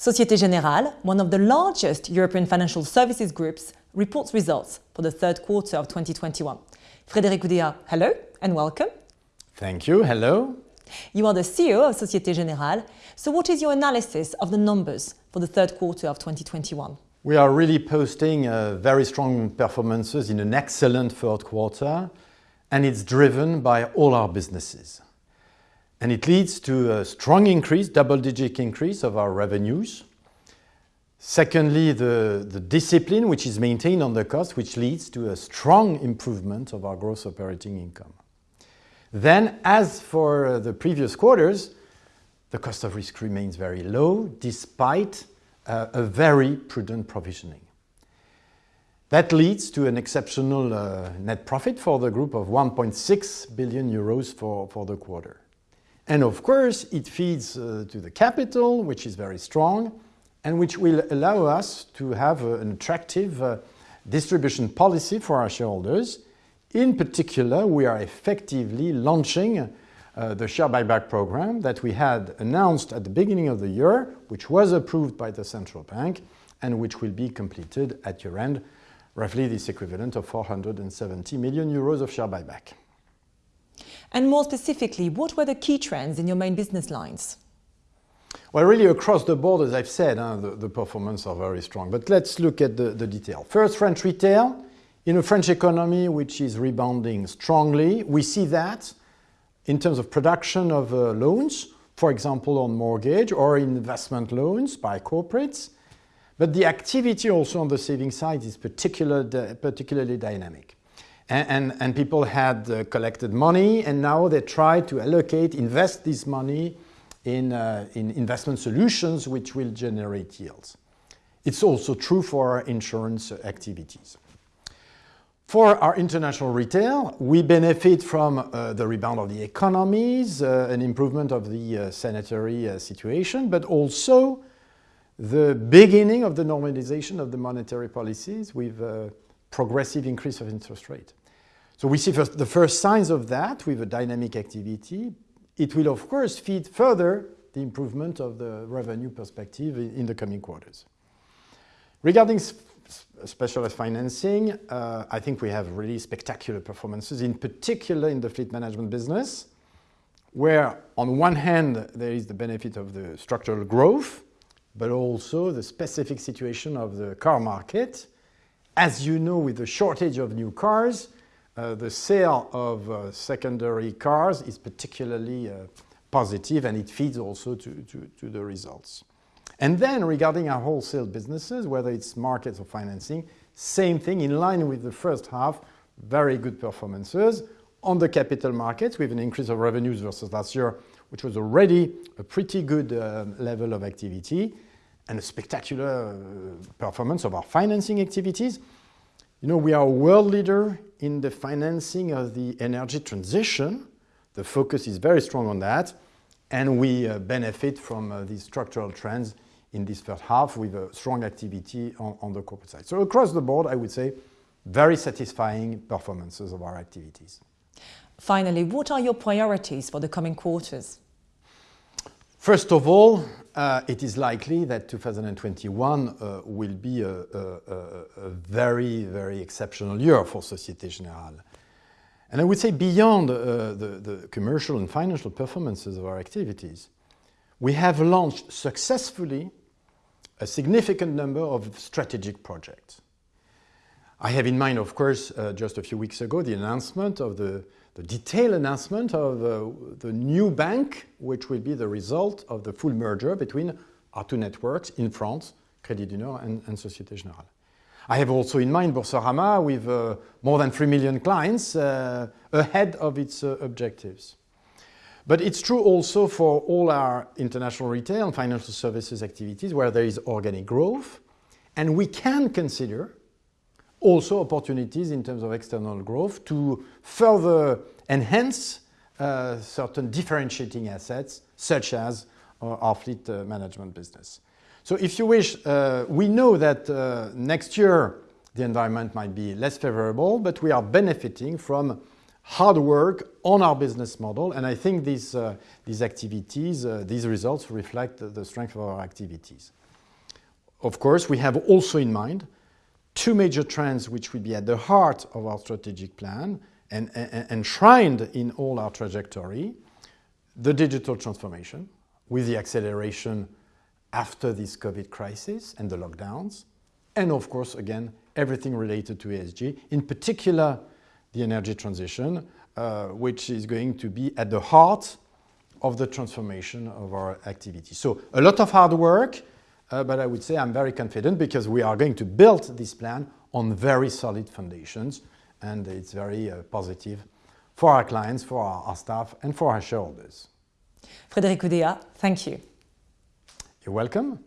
Societe Generale, one of the largest European financial services groups, reports results for the third quarter of 2021. Frédéric Oudéa, hello and welcome. Thank you. Hello. You are the CEO of Societe Generale. So what is your analysis of the numbers for the third quarter of 2021? We are really posting uh, very strong performances in an excellent third quarter, and it's driven by all our businesses. And it leads to a strong increase, double-digit increase of our revenues. Secondly, the, the discipline which is maintained on the cost, which leads to a strong improvement of our gross operating income. Then, as for uh, the previous quarters, the cost of risk remains very low despite uh, a very prudent provisioning. That leads to an exceptional uh, net profit for the group of 1.6 billion euros for, for the quarter. And of course, it feeds uh, to the capital, which is very strong, and which will allow us to have uh, an attractive uh, distribution policy for our shareholders. In particular, we are effectively launching uh, the share buyback program that we had announced at the beginning of the year, which was approved by the central bank and which will be completed at year end, roughly this equivalent of 470 million euros of share buyback. And more specifically, what were the key trends in your main business lines? Well, really across the board, as I've said, uh, the, the performance are very strong. But let's look at the, the detail. First, French retail. In a French economy which is rebounding strongly, we see that in terms of production of uh, loans, for example, on mortgage or investment loans by corporates. But the activity also on the saving side is particular, particularly dynamic. And, and, people had uh, collected money and now they try to allocate, invest this money in, uh, in investment solutions which will generate yields. It's also true for our insurance activities. For our international retail, we benefit from uh, the rebound of the economies, uh, an improvement of the uh, sanitary uh, situation, but also the beginning of the normalization of the monetary policies with a progressive increase of interest rate. So we see first the first signs of that with a dynamic activity. It will, of course, feed further the improvement of the revenue perspective in, the coming quarters. Regarding specialized financing, uh, I think we have really spectacular performances, in particular in the fleet management business, where on one hand there is the benefit of the structural growth, but also the specific situation of the car market. As you know, with the shortage of new cars, uh, the sale of uh, secondary cars is particularly uh, positive and it feeds also to, to, to the results. And then regarding our wholesale businesses, whether it's markets or financing, same thing in line with the first half, very good performances. On the capital markets, with an increase of revenues versus last year, which was already a pretty good uh, level of activity, and a spectacular uh, performance of our financing activities. You know, we are a world leader in the financing of the energy transition. The focus is very strong on that, and we uh, benefit from uh, these structural trends in this first half with a strong activity on, on the corporate side. So across the board, I would say very satisfying performances of our activities. Finally, what are your priorities for the coming quarters? First of all, uh, it is likely that 2021 uh, will be a, a, a, very, very exceptional year for Societe Generale. And I would say beyond uh, the, the commercial and financial performances of our activities, we have launched successfully a significant number of strategic projects. I have in mind, of course, uh, just a few weeks ago, the announcement of the, the detailed announcement of uh, the new bank, which will be the result of the full merger between our two networks in France, Crédit du Nord and, and Société Générale. I have also in mind Boursorama with uh, more than 3 million clients uh, ahead of its uh, objectives. But it's true also for all our international retail and financial services activities where there is organic growth. And we can consider also opportunities in terms of external growth to further enhance uh, certain differentiating assets, such as uh, our fleet uh, management business. So if you wish, uh, we know that uh, next year the environment might be less favorable, but we are benefiting from hard work on our business model, and I think these, these activities, these results reflect the strength of our activities. of course, we have also in mind two major trends which will be at the heart of our strategic plan and, and enshrined in all our trajectory. The digital transformation with the acceleration after this COVID crisis and the lockdowns. And of course, again, everything related to ESG, in particular, the energy transition, uh, which is going to be at the heart of the transformation of our activity. So a lot of hard work, but I would say I'm very confident because we are going to build this plan on very solid foundations, and it's very uh, positive for our clients, for our, our staff, and for our shareholders. Frédéric Oudéa, thank you. You're welcome.